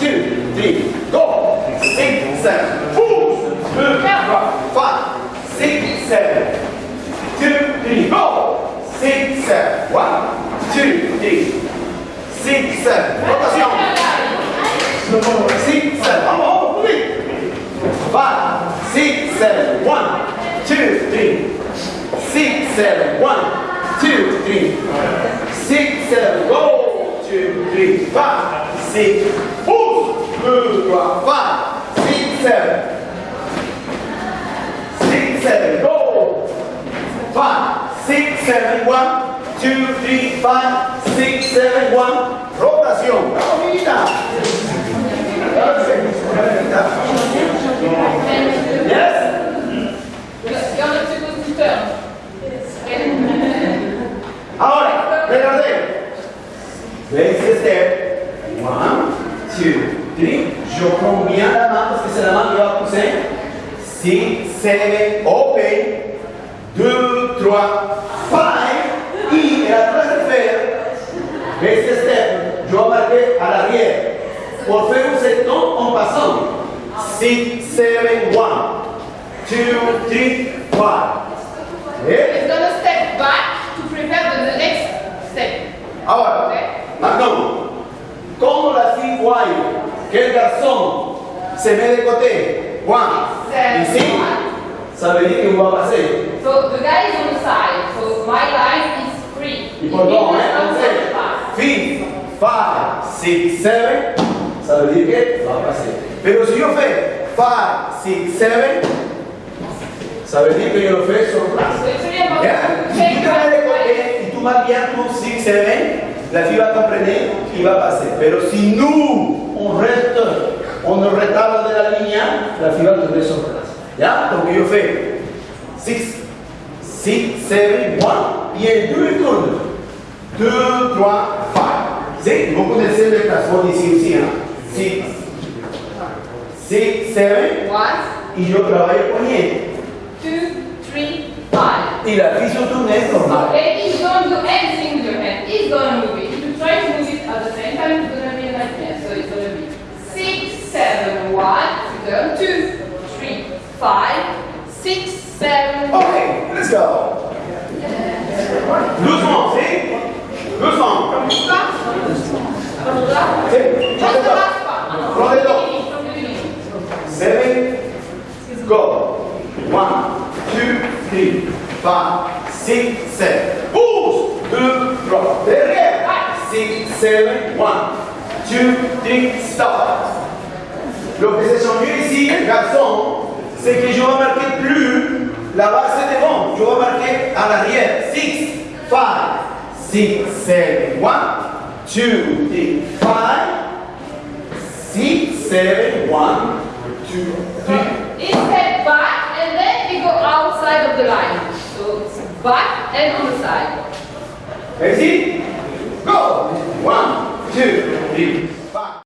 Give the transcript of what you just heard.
two, three, go. Six, seven, two, two, five, six, seven, two, three, go. Six, seven, one, two, three, six, seven. Rotación. Six, seven. Vamos, vamos, please. Five, six, seven, one, two, three, six, seven, go, 7, 1, 2, 3, 5, 6, 7, 1. Rotación. ¡Caminita! Yes? Ahora, regarde. Place the step. One, two, three. Yo con mi ala mano, es que se la mano yo la puse. 6, 7, open. 2, 3, basic step, je vais marquer à l'arrière. Pour faire un septon en passant. Six, seven, one. Two, three, five. Et It's gonna step back to prepare the, next step. Ahora, Okay? maintenant, quand la voit que le garçon se met de côté, one, C'est ici, one. ça veut dire qu'il va passer. So the guy is on the side. So my line is free. Y por dos, ¿eh? 6, 7, ça veut dire que va a passer. Pero si yo fais 5, 6, 7, ça veut dire que yo lo fais sur place. Bien? Si e tu vas bien pour 6, 7, la fille va comprendre y va passer. Pero si nous, on reste, on ne de la línea, la fille va tomber sur place. ¿Ya? Donc yo fais 6, 6, 7, 1, et 2 tournes. 2, 3, 4. Sim, vão acontecer letras, vou dizer sim, né? Sim. Six, seven. One. E eu trabalho com ele. Two, three, five. E la fiche tourne est normal. Okay, he's going to do everything with your hand. He's going to move it. If you try to move it at the same time, it's going to be a nightmare. So it's going to be six, seven, one, go, two, three, five, six, seven. Okay, let's go. Yeah. Doucement, see? 200. Roll it up. Seven. Go. One, two, three, five, six, seven. Pousse. Deux, trois. Derrière. Six, seven. One, two, three, stop. Donc c'est ici, garçon, c'est que je vais marquer plus la base devant, je vais marquer à l'arrière. 6, 5, six, seven. One, two, three, five, six, seven, one, two, three. Back and then we go outside of the line. So it's back and on the side. Ready? Go! One, two, three.